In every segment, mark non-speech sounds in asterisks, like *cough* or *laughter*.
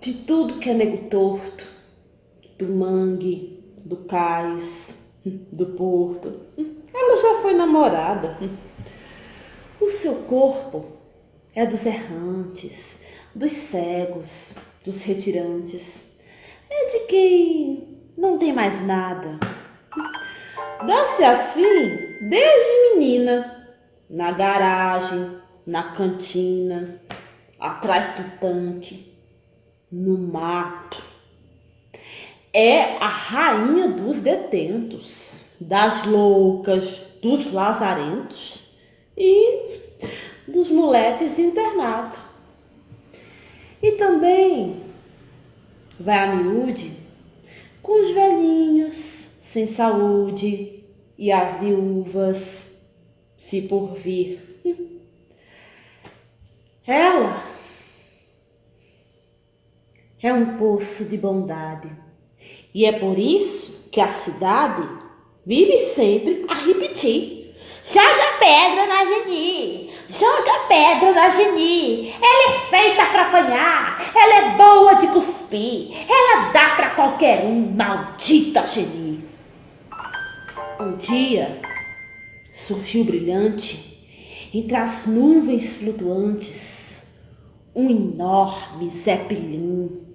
de tudo que é nego torto, do mangue, do cais, *laughs* do porto. Ela já foi namorada. O seu corpo é dos errantes, dos cegos, dos retirantes. É de quem não tem mais nada. Dá-se assim desde menina, na garagem, na cantina, atrás do tanque, no mato. É a rainha dos detentos, das loucas, dos lazarentos e dos moleques de internato. E também vai a miúde com os velhinhos sem saúde e as viúvas, se por vir. Ela é um poço de bondade e é por isso que a cidade vive sempre a repetir: joga pedra na Geni, joga pedra na Geni. Ela é feita para apanhar, ela é boa de cuspir, ela dá para qualquer um, maldita Geni. Um dia surgiu brilhante entre as nuvens flutuantes um enorme zeppelin.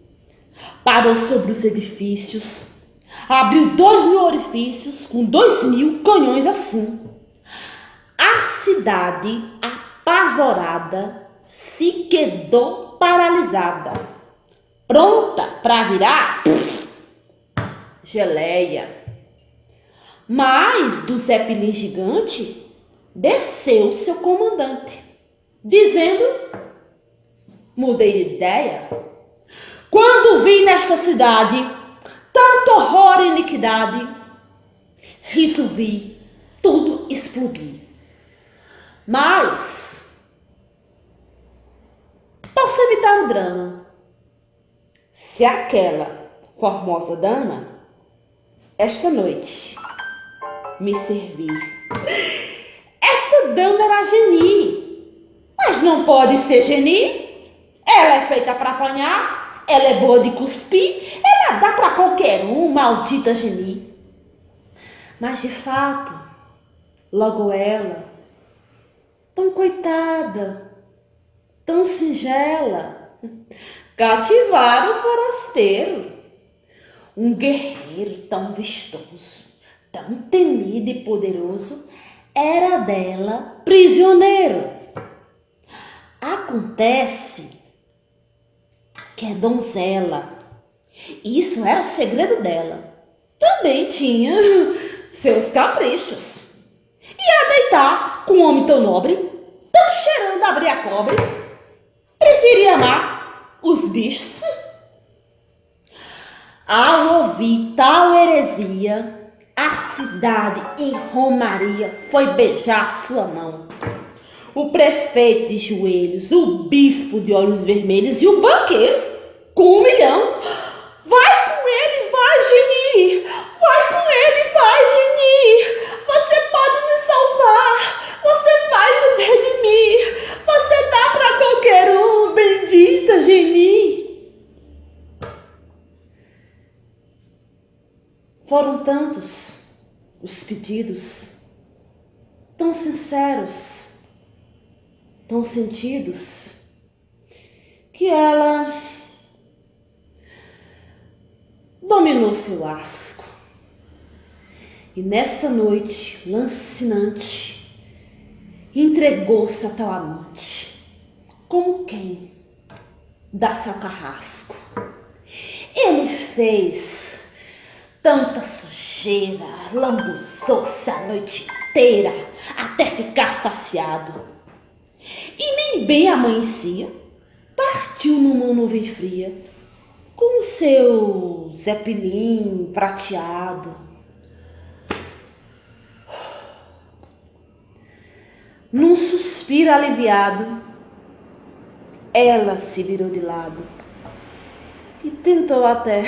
Parou sobre os edifícios, abriu dois mil orifícios com dois mil canhões assim. A cidade, apavorada, se quedou paralisada, pronta para virar geleia. Mas do Zeppelin gigante desceu seu comandante, dizendo: Mudei de ideia. Vi nesta cidade tanto horror e iniquidade, resolvi tudo explodir. Mas posso evitar o drama se aquela formosa dama esta noite me servir. Essa dama era Geni, mas não pode ser Geni. Ela é feita para apanhar, ela é boa de cuspir, ela dá para qualquer um, maldita Geni. Mas de fato, logo ela, tão coitada, tão singela, cativaram o forasteiro, um guerreiro tão vistoso tão temido e poderoso, era dela prisioneiro. Acontece que é donzela. Isso era segredo dela. Também tinha *laughs* seus caprichos. Ia deitar com um homem tão nobre, tão cheirando a abrir a cobre. Preferia amar os bichos. *laughs* Ao ouvir tal heresia, a cidade em Romaria foi beijar sua mão. O prefeito de joelhos, o bispo de olhos vermelhos e o banqueiro com um milhão. Vai com ele, vai, Geni! Vai com ele, vai, Geni! Você pode nos salvar! Você vai nos redimir! Você dá para qualquer um, bendita Geni! Foram tantos os pedidos, tão sinceros, tão sentidos, que ela dominou seu asco. E nessa noite lancinante, entregou-se a tal amante, como quem dá seu carrasco. Ele fez tanta sujeira, lambuzou-se a noite inteira até ficar saciado. E nem bem amanhecia, partiu numa nuvem fria com seu zeppelin prateado. Num suspiro aliviado, ela se virou de lado e tentou até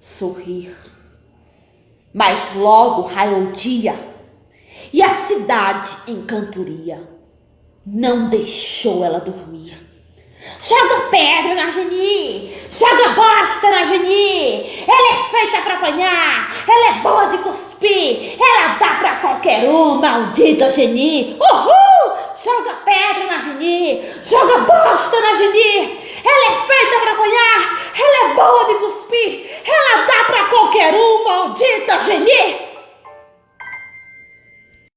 sorrir. Mas logo raiou o dia e a cidade em cantoria não deixou ela dormir. Joga pedra na Geni! Joga bosta na Geni! Ela é feita para apanhar! Ela é boa de cuspir! Ela dá para qualquer um, maldita Geni! Uhul! Joga pedra na Geni! Joga bosta